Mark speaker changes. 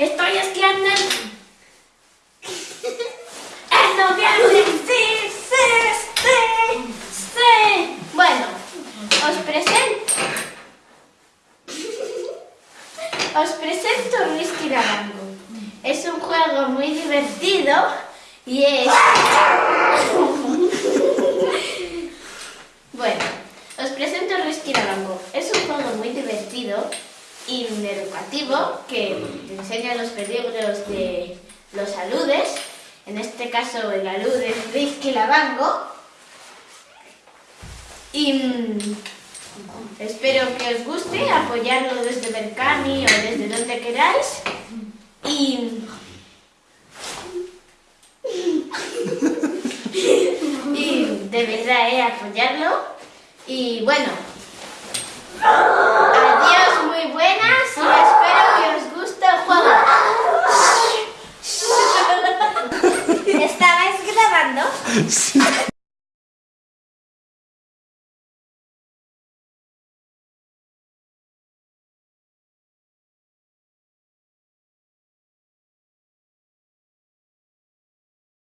Speaker 1: ¡Estoy esquiando! ¡Es noviembre! ¡Sí, sí, sí, sí! Bueno, os presento... Os presento Risky Dabango. Es un juego muy divertido y es... bueno, os presento Risky Dabango. Es un juego muy divertido peligros de los aludes. En este caso el alud es Rizky Lavango. Y mm, espero que os guste apoyarlo desde Berkami o desde donde queráis. Y, y de verdad, eh, apoyarlo. Y bueno, adiós, muy buenas y espero que os guste el juego. ¿Estabais grabando? Sí.